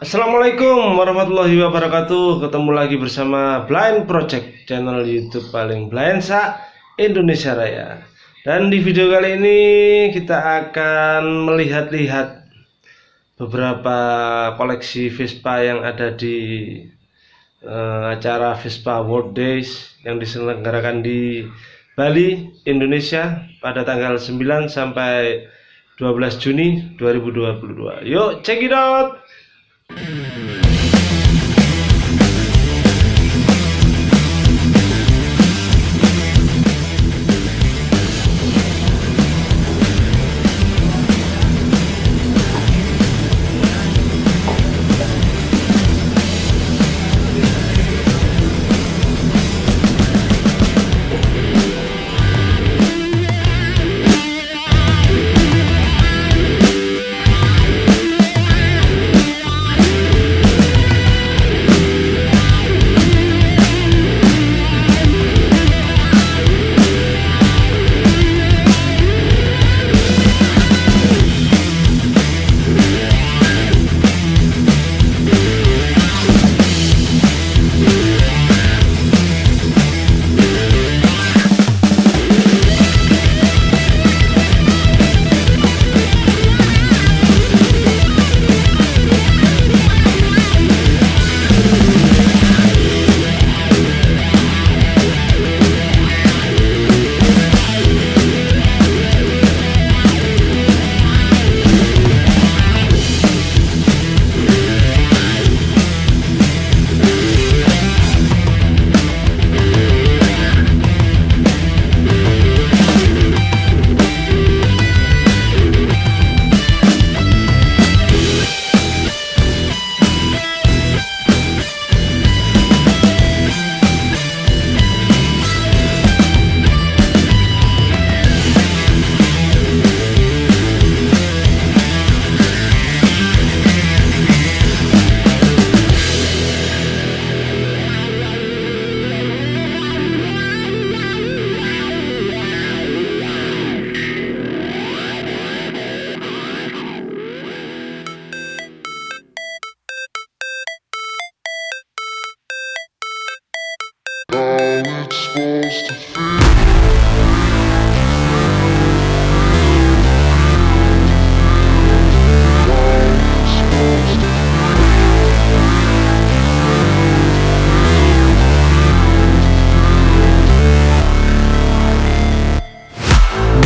Assalamualaikum warahmatullahi wabarakatuh. Ketemu lagi bersama Blind Project Channel Youtube paling blind sa Indonesia Raya. Dan di video kali ini kita akan melihat-lihat Beberapa koleksi Vespa yang ada di uh, acara Vespa World Days Yang diselenggarakan di Bali, Indonesia Pada tanggal 9 sampai 12 Juni 2022 Yuk check it out Mm-hmm.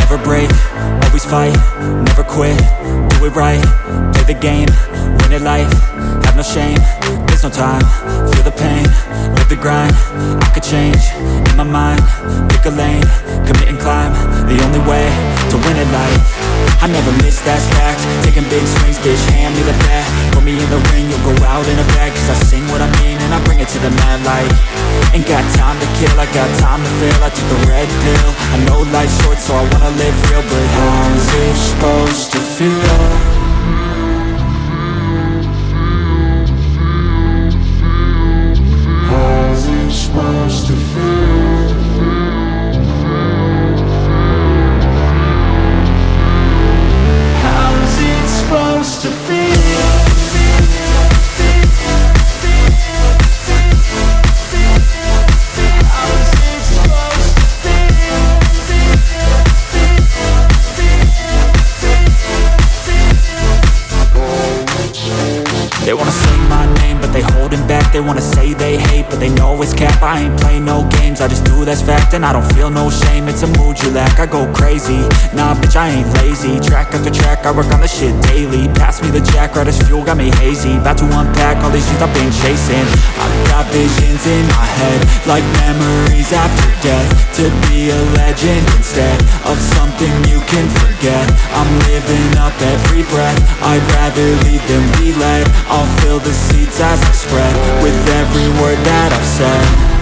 Never break, always fight, never quit, do it right, play the game, win it life, have no shame, there's no time, feel the pain, live the grind, I could change, in my mind, pick a lane, commit and climb, the only way I never miss, that's fact. Taking big swings, bitch, hand me the bat. Put me in the ring, you'll go out in a bag. Cause I sing what I mean and I bring it to the mad light. Ain't got time to kill, I got time to feel I took the red pill. I know life's short so I wanna live real. But how's it supposed to feel? They wanna say they hate, but they know it's cap. I ain't play no games, I just do that's fact And I don't feel no shame, it's a mood you lack I go crazy, nah bitch I ain't lazy. Track after track, I work on the shit daily Pass me the jack, right as fuel, got me hazy. About to unpack all these things I've been chasing. I've got visions in my head Like memories after death. To be a legend instead Of something you can forget. I'm living up every breath. I'd rather lead than be led. I'll fill the seats as I spread with every word that I've said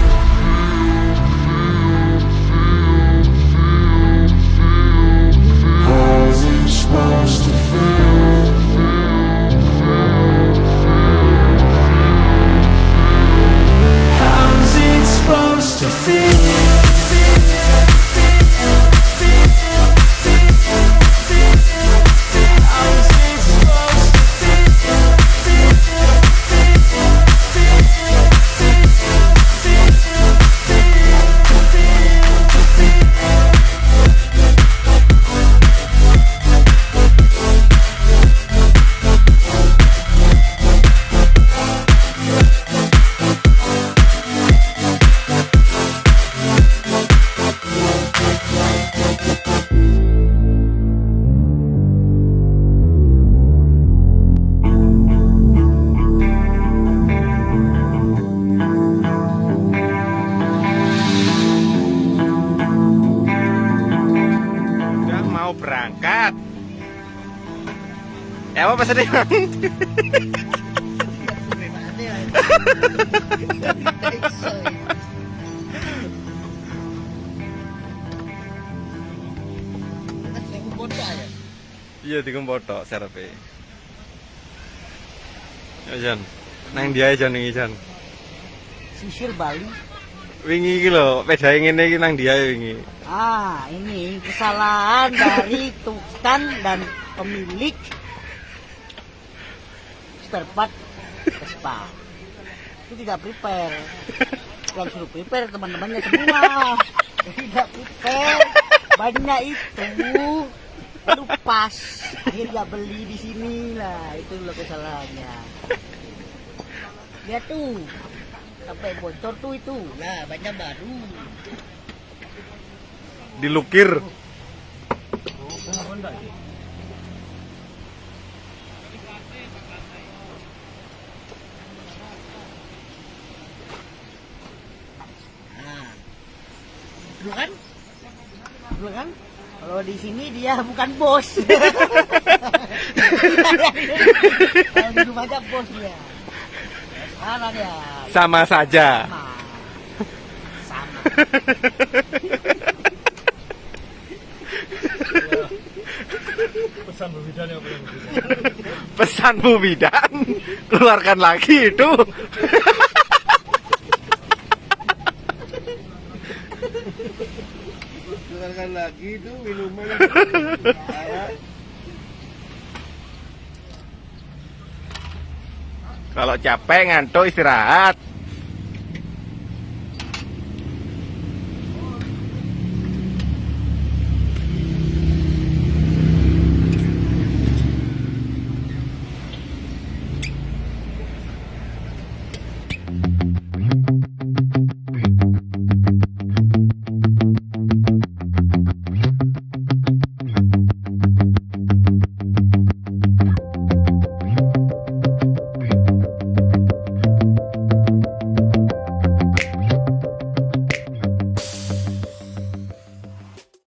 apa sedih bang iya tiga foto serepe ya Jan. Nang dia aja nih Jan. Sisir Bali. wingi iki lho pedae ngene iki nang dia wingi. Ah, ini kesalahan dari tukang dan pemilik spare part Vespa. Itu tidak prepare. Yang suruh prepare teman-temannya semua. Tidak prepare. Banyak itu lupas. Akhirnya beli di sini lah. Itu loh kesalahannya. Lihat tuh. Sampai bocor tuh itu. Lah, banyak baru. dilukir Nah, dulu kan? Dulu kan? Kalau di sini dia bukan bos. Kalau di rumah aja bos dia. Sekarang dia sama saja sama. Sama. pesan Bu Bidan keluarkan lagi itu keluarkan lagi itu minuman. Kalau capek ngantuk istirahat